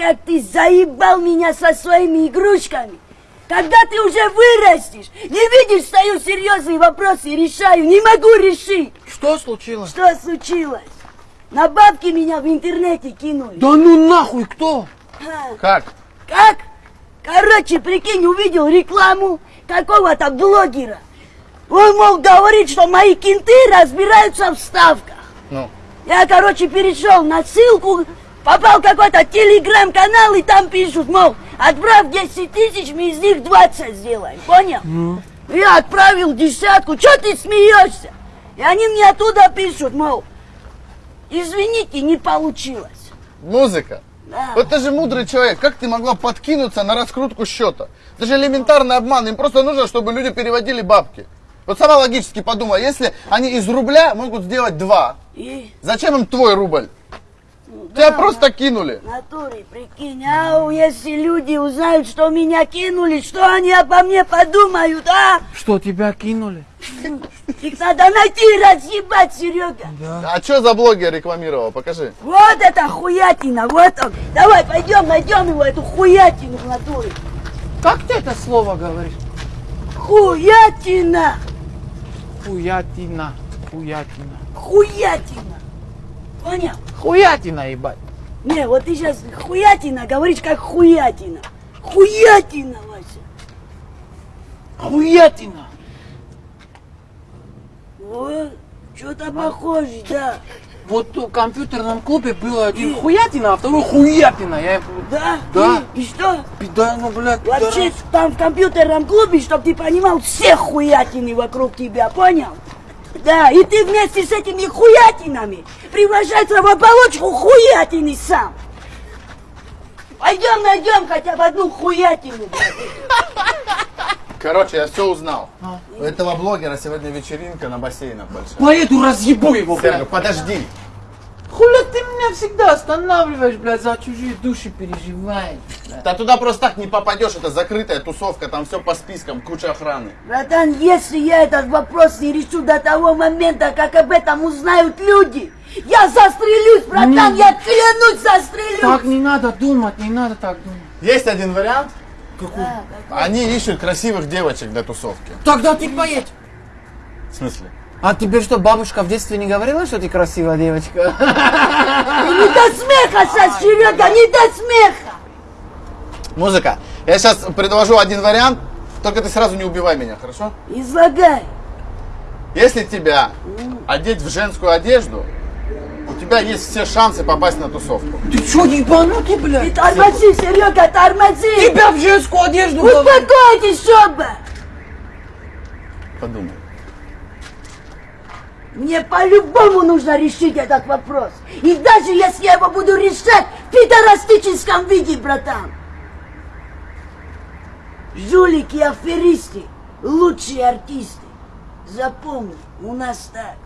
как ты заебал меня со своими игрушками. Когда ты уже вырастешь, не видишь, стою серьезные вопросы решаю, не могу решить. Что случилось? Что случилось? На бабки меня в интернете кинули. Да ну нахуй, кто? А, Как? Как? Короче, прикинь, увидел рекламу какого-то блогера. Он, мол, говорит, что мои кенты разбираются в ставках. Ну, Я, короче, перешел на ссылку, попал какой-то телеграм-канал, и там пишут, мол, отправь 10 тысяч, мы из них 20 сделаем, понял? Я отправил десятку, что ты смеешься? И они мне оттуда пишут, мол, извините, не получилось. музыка. Да. Вот ты же мудрый человек, как ты могла подкинуться на раскрутку счета? Это же элементарный обман, им просто нужно, чтобы люди переводили бабки. Вот сама логически подумай, если они из рубля могут сделать два, И зачем им твой рубль? Тебя просто кинули. натуре, прикинь, ау, если люди узнают, что меня кинули, что они обо мне подумают, а? Что, тебя кинули? Их надо найти и разъебать, Серега. А что за блогер рекламировал? Покажи. Вот это хуятина, вот он. Давай, пойдем, найдем его, эту хуятину в натуре. Как ты это слово говоришь? Хуятина, Хуятина. Хуятина. хуятина. Понял? Хуятина, ебать. Не, вот ты сейчас хуятина говоришь как хуятина. Хуятина, Вася. Хуятина. Вот, что-то похоже, да. Вот в компьютерном клубе было один хуятина, а второй хуятина. Я Да? Да. И, и что? пида, ну, блядь, Вообще, пидорас. там в компьютерном клубе, чтобы ты понимал, все хуятины вокруг тебя, понял? Да, и ты вместе с этими хуятинами превращается в оболочку хуятины сам. Пойдем найдем хотя бы одну хуятину. Короче, я все узнал. А. У этого блогера сегодня вечеринка на бассейнах большая. Поеду разъебу его, Серега, блядь. подожди. Хуля ты меня всегда останавливаешь, блядь, за чужие души переживаешь, блядь. Да туда просто так не попадешь, это закрытая тусовка, там все по спискам, куча охраны. Братан, если я этот вопрос не решу до того момента, как об этом узнают люди, я застрелюсь, братан, Не. я клянусь, застрелюсь. Так не надо думать, не надо так думать. Есть один вариант. Какой? Да, какой? Они ищут красивых девочек для тусовки. Тогда ты поедь. В смысле? А тебе что, бабушка в детстве не говорила, что ты красивая девочка? Не до смеха сейчас, Серега, не до смеха. Музыка. Я сейчас предложу один вариант, только ты сразу не убивай меня, хорошо? Излагай. Если тебя одеть в женскую одежду, у тебя есть все шансы попасть на тусовку. Ты что, ебанутый, Ты блядь? тормози, Серега, тормози. Тебя в женскую одежду. Успокойтесь оба. Подумай. Мне по-любому нужно решить этот вопрос. И даже если я его буду решать в пидорастическом виде, братан. Жулики аферисты – лучшие артисты. Запомни, у нас так.